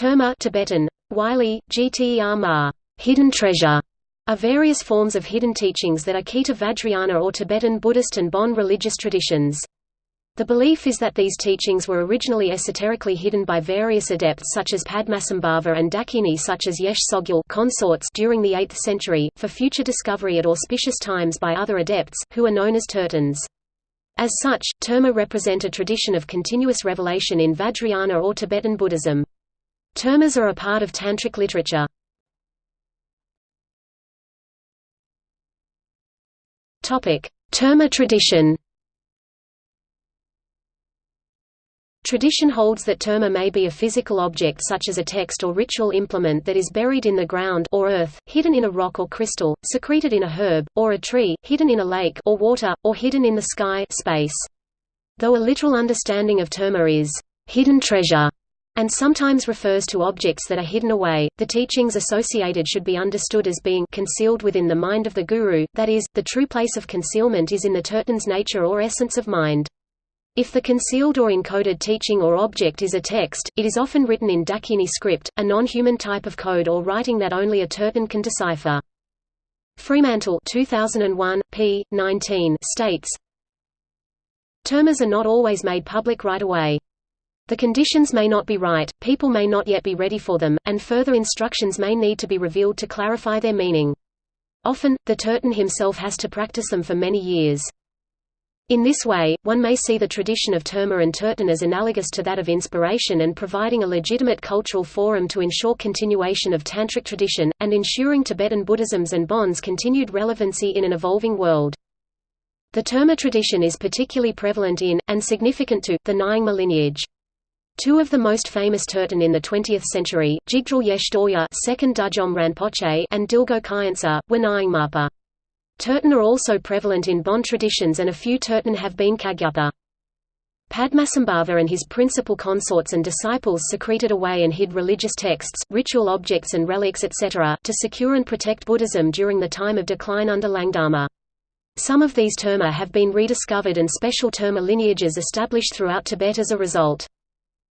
Terma Tibetan, Wylie, Gter Ma, hidden treasure, are various forms of hidden teachings that are key to Vajrayana or Tibetan Buddhist and Bon religious traditions. The belief is that these teachings were originally esoterically hidden by various adepts such as Padmasambhava and Dakini such as Yeshe Tsogyal consorts during the 8th century, for future discovery at auspicious times by other adepts, who are known as tertons. As such, terma represent a tradition of continuous revelation in Vajrayana or Tibetan Buddhism. Termas are a part of Tantric literature. Terma tradition Tradition holds that terma may be a physical object such as a text or ritual implement that is buried in the ground or earth, hidden in a rock or crystal, secreted in a herb, or a tree, hidden in a lake or water, or hidden in the sky space. Though a literal understanding of terma is hidden treasure, and sometimes refers to objects that are hidden away, the teachings associated should be understood as being concealed within the mind of the guru, that is, the true place of concealment is in the terton's nature or essence of mind. If the concealed or encoded teaching or object is a text, it is often written in Dakini script, a non-human type of code or writing that only a terton can decipher. Fremantle 2001, p. 19 states, Termas are not always made public right away. The conditions may not be right, people may not yet be ready for them, and further instructions may need to be revealed to clarify their meaning. Often, the terton himself has to practice them for many years. In this way, one may see the tradition of Terma and Terton as analogous to that of inspiration and providing a legitimate cultural forum to ensure continuation of Tantric tradition, and ensuring Tibetan Buddhism's and Bon's continued relevancy in an evolving world. The Terma tradition is particularly prevalent in, and significant to, the Nyingma lineage. Two of the most famous Terton in the 20th century, Jigdral Yeshe Dorje 2nd Dudjom Rinpoche and Dilgo Khyentse, were Nyingmapa. Terton are also prevalent in Bon traditions and a few Terton have been Kagyupa. Padmasambhava and his principal consorts and disciples secreted away and hid religious texts, ritual objects and relics etc., to secure and protect Buddhism during the time of decline under Langdharma. Some of these terma have been rediscovered and special terma lineages established throughout Tibet as a result.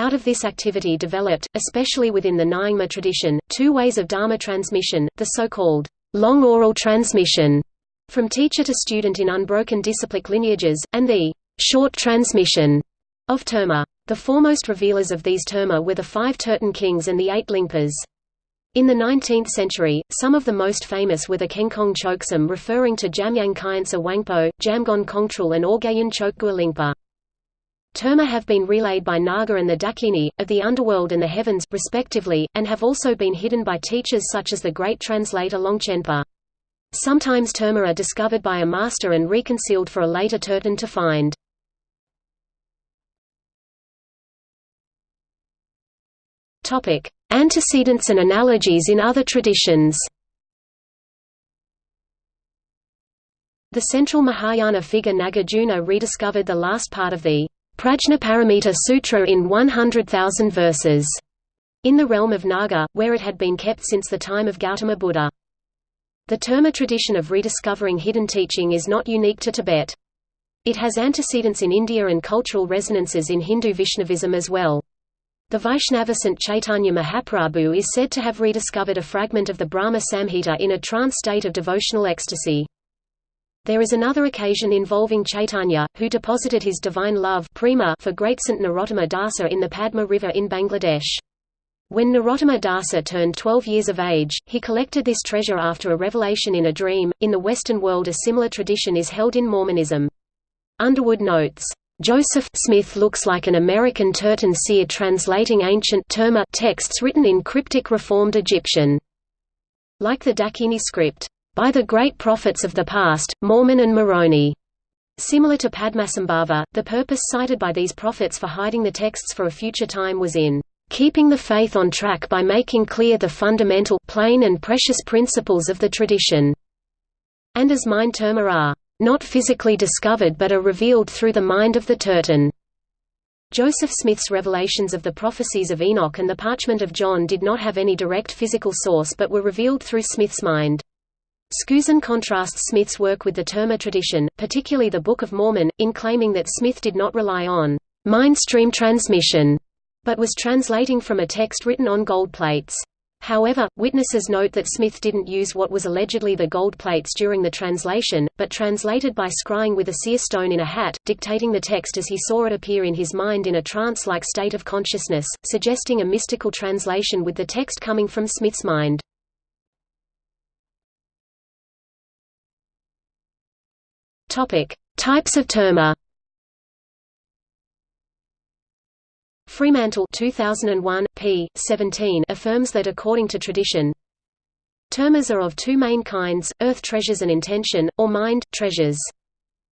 Out of this activity developed, especially within the Nyingma tradition, two ways of Dharma transmission, the so-called long oral transmission from teacher to student in unbroken disciplic lineages, and the short transmission of terma. The foremost revealers of these terma were the five Terton kings and the eight Lingpas. In the 19th century, some of the most famous were the Kenkong Choksam referring to Jamyang Khyentse Wangpo, Jamgon Kongtrul and Orgyen Chokgyur Lingpa. Terma have been relayed by Naga and the Dakini, of the underworld and the heavens, respectively, and have also been hidden by teachers such as the great translator Longchenpa. Sometimes terma are discovered by a master and reconcealed for a later terton to find. Antecedents and analogies in other traditions The central Mahayana figure Nagarjuna rediscovered the last part of the Prajnaparamita Sutra in 100,000 verses in the realm of Naga, where it had been kept since the time of Gautama Buddha. The Terma tradition of rediscovering hidden teaching is not unique to Tibet. It has antecedents in India and cultural resonances in Hindu Vaishnavism as well. The Vaishnava Saint Chaitanya Mahaprabhu is said to have rediscovered a fragment of the Brahma Samhita in a trance state of devotional ecstasy. There is another occasion involving Chaitanya, who deposited his divine love prema for great Saint Narottama Dasa in the Padma River in Bangladesh. When Narottama Dasa turned 12 years of age, he collected this treasure after a revelation in a dream. In the Western world, a similar tradition is held in Mormonism. Underwood notes, Joseph Smith looks like an American Terton seer translating ancient texts written in cryptic Reformed Egyptian. Like the Dakini script, by the great prophets of the past, Mormon and Moroni. Similar to Padmasambhava, the purpose cited by these prophets for hiding the texts for a future time was in keeping the faith on track by making clear the fundamental, plain and precious principles of the tradition. And as mind terma are not physically discovered but are revealed through the mind of the Terton. Joseph Smith's revelations of the prophecies of Enoch and the parchment of John did not have any direct physical source but were revealed through Smith's mind. Skousen contrasts Smith's work with the Terma tradition, particularly the Book of Mormon, in claiming that Smith did not rely on mind stream transmission but was translating from a text written on gold plates. However, witnesses note that Smith didn't use what was allegedly the gold plates during the translation, but translated by scrying with a seer stone in a hat, dictating the text as he saw it appear in his mind in a trance-like state of consciousness, suggesting a mystical translation with the text coming from Smith's mind. Topic: Types of terma. Fremantle 2001, p. 17 affirms that according to tradition, termas are of two main kinds, earth treasures and intention, or mind, treasures.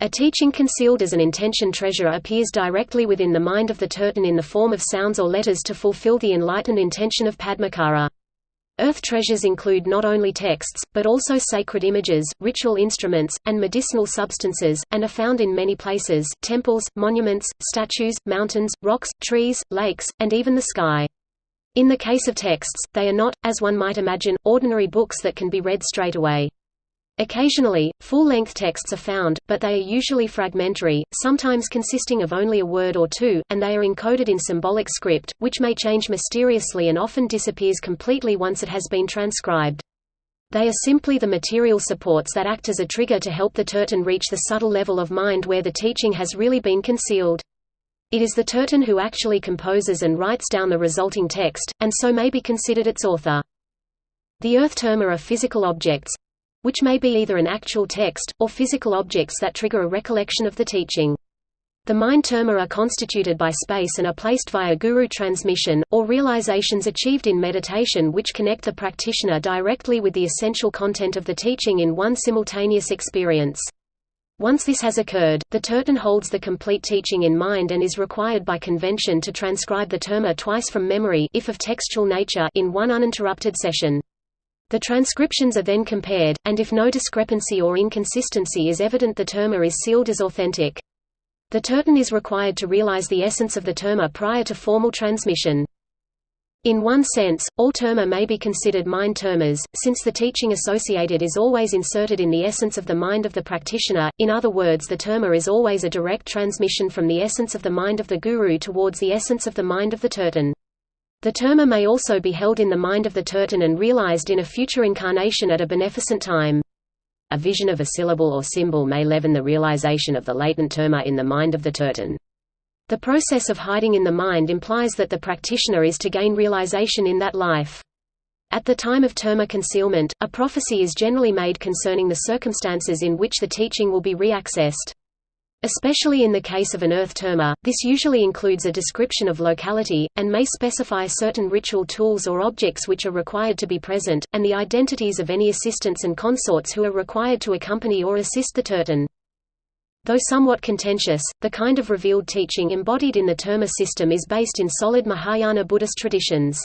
A teaching concealed as an intention treasure appears directly within the mind of the terton in the form of sounds or letters to fulfill the enlightened intention of Padmakara. Earth treasures include not only texts, but also sacred images, ritual instruments, and medicinal substances, and are found in many places temples, monuments, statues, mountains, rocks, trees, lakes, and even the sky. In the case of texts, they are not, as one might imagine, ordinary books that can be read straight away. Occasionally, full-length texts are found, but they are usually fragmentary, sometimes consisting of only a word or two, and they are encoded in symbolic script, which may change mysteriously and often disappears completely once it has been transcribed. They are simply the material supports that act as a trigger to help the terton reach the subtle level of mind where the teaching has really been concealed. It is the terton who actually composes and writes down the resulting text, and so may be considered its author. The earth terma are physical objects, which may be either an actual text, or physical objects that trigger a recollection of the teaching. The mind terma are constituted by space and are placed via guru transmission, or realizations achieved in meditation which connect the practitioner directly with the essential content of the teaching in one simultaneous experience. Once this has occurred, the terton holds the complete teaching in mind and is required by convention to transcribe the terma twice from memory if of textual nature in one uninterrupted session. The transcriptions are then compared, and if no discrepancy or inconsistency is evident the terma is sealed as authentic. The terton is required to realize the essence of the terma prior to formal transmission. In one sense, all terma may be considered mind termas, since the teaching associated is always inserted in the essence of the mind of the practitioner, in other words the terma is always a direct transmission from the essence of the mind of the guru towards the essence of the mind of the terton. The terma may also be held in the mind of the terton and realized in a future incarnation at a beneficent time. A vision of a syllable or symbol may leaven the realization of the latent terma in the mind of the terton. The process of hiding in the mind implies that the practitioner is to gain realization in that life. At the time of terma concealment, a prophecy is generally made concerning the circumstances in which the teaching will be reaccessed. Especially in the case of an earth terma, this usually includes a description of locality, and may specify certain ritual tools or objects which are required to be present, and the identities of any assistants and consorts who are required to accompany or assist the terton. Though somewhat contentious, the kind of revealed teaching embodied in the terma system is based in solid Mahayana Buddhist traditions.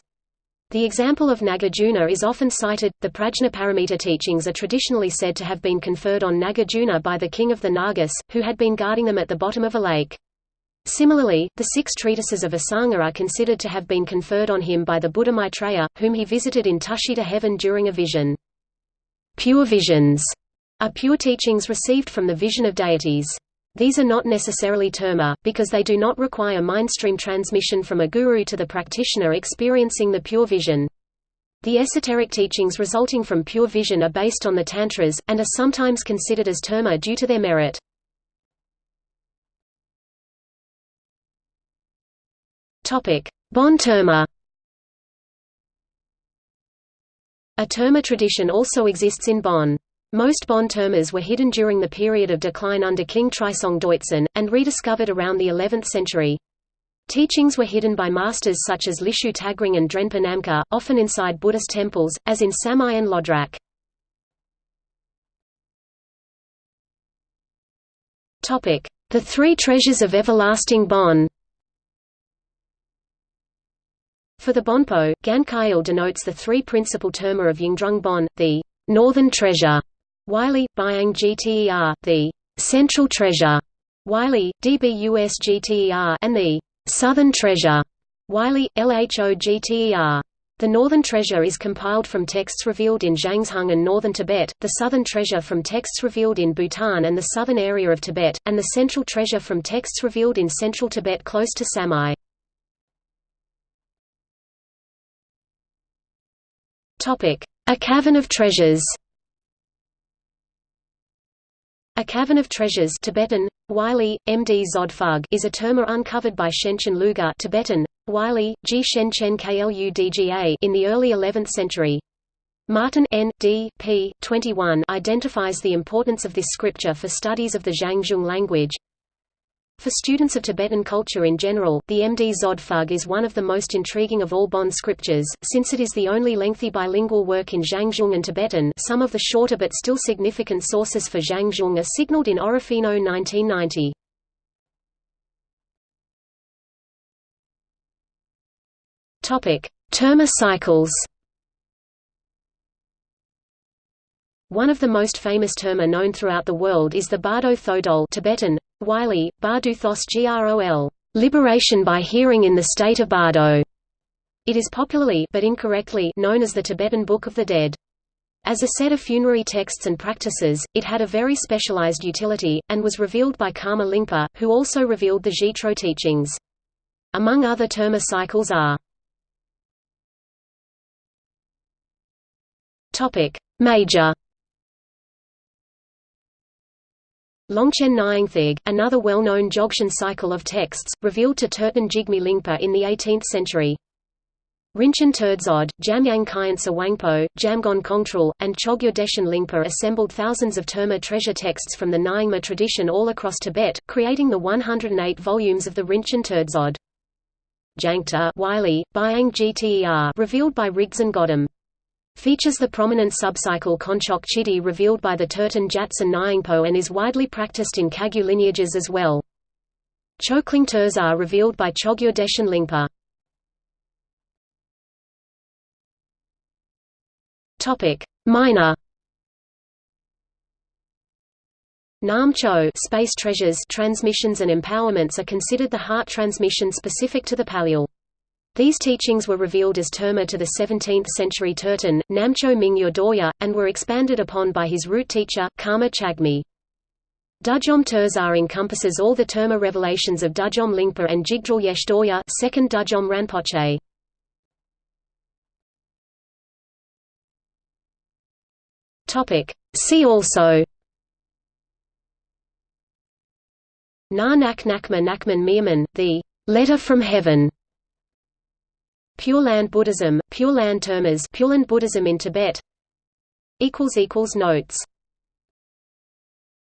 The example of Nagarjuna is often cited. The Prajnaparamita teachings are traditionally said to have been conferred on Nagarjuna by the king of the Nagas, who had been guarding them at the bottom of a lake. Similarly, the six treatises of Asanga are considered to have been conferred on him by the Buddha Maitreya, whom he visited in Tushita heaven during a vision. Pure visions are pure teachings received from the vision of deities. These are not necessarily terma, because they do not require mindstream transmission from a guru to the practitioner experiencing the pure vision. The esoteric teachings resulting from pure vision are based on the tantras, and are sometimes considered as terma due to their merit. Bon terma A terma tradition also exists in Bon. Most Bon termas were hidden during the period of decline under King Trisong Detsen, and rediscovered around the 11th century. Teachings were hidden by masters such as Lishu Tagring and Drenpa Namkha, often inside Buddhist temples, as in Samye and Lodrak. The Three Treasures of Everlasting Bon For the Bonpo, Gankyil denotes the three principal terma of Yungdrung Bon, the northern treasure, Wylie, Byang GTER, the Central Treasure, Wylie, DBUS GTER, and the Southern Treasure, Wylie, LHO GTER. The Northern Treasure is compiled from texts revealed in Zhangzhung and northern Tibet, the Southern Treasure from texts revealed in Bhutan and the southern area of Tibet, and the Central Treasure from texts revealed in central Tibet close to Samye. A cavern of treasures a Cavern of Treasures Tibetan, Wylie, MD Zod is a terma uncovered by Shenchen Luga Tibetan, Wylie, G Shenchen Kludga in the early 11th century. Martin N. D. p. 21 identifies the importance of this scripture for studies of the Zhangzhung language. For students of Tibetan culture in general, the MD Zod is one of the most intriguing of all Bon scriptures, since it is the only lengthy bilingual work in Zhangzhung and Tibetan some of the shorter but still significant sources for Zhangzhung are signaled in Orofino 1990. Terma cycles One of the most famous terma known throughout the world is the Bardo Thodol Tibetan, Wylie, Barduthos Grol, liberation by hearing in the state of Bardo. It is popularly but incorrectly known as the Tibetan Book of the Dead. As a set of funerary texts and practices, it had a very specialized utility, and was revealed by Karma Lingpa, who also revealed the Zhitro teachings. Among other terma cycles are Major Longchen Nyingthig, another well-known Dzogchen cycle of texts, revealed to Terton Jigme Lingpa in the 18th century. Rinchen Terdzod, Jamyang Khyentse Wangpo, Jamgon Kongtrul, and Chogyur Deshen Lingpa assembled thousands of Terma treasure texts from the Nyingma tradition all across Tibet, creating the 108 volumes of the Rinchen Terdzod. Jangta Wylie, Byang Gter revealed by Rigdzin Godem features the prominent subcycle Konchok Chidu revealed by the Terton Jatsen Nyingpo and is widely practiced in Kagyu lineages as well. Chokling Tersar revealed by Chogyur Deshen Lingpa. Minor Namcho space treasures transmissions and empowerments are considered the heart transmission specific to the Palyul. These teachings were revealed as terma to the 17th-century Terton, Namcho Mingyur Dorje, and were expanded upon by his root teacher, Karma Chagme. Dudjom Tersar encompasses all the terma revelations of Dudjom Lingpa and Jigdral Yeshe Dorje, second Dudjom Rinpoche. See also Na Nak Nakma Nakman Mirman, the Letter from Heaven Pure Land Buddhism, Pure Land Termas Pure Land Buddhism in Tibet. Notes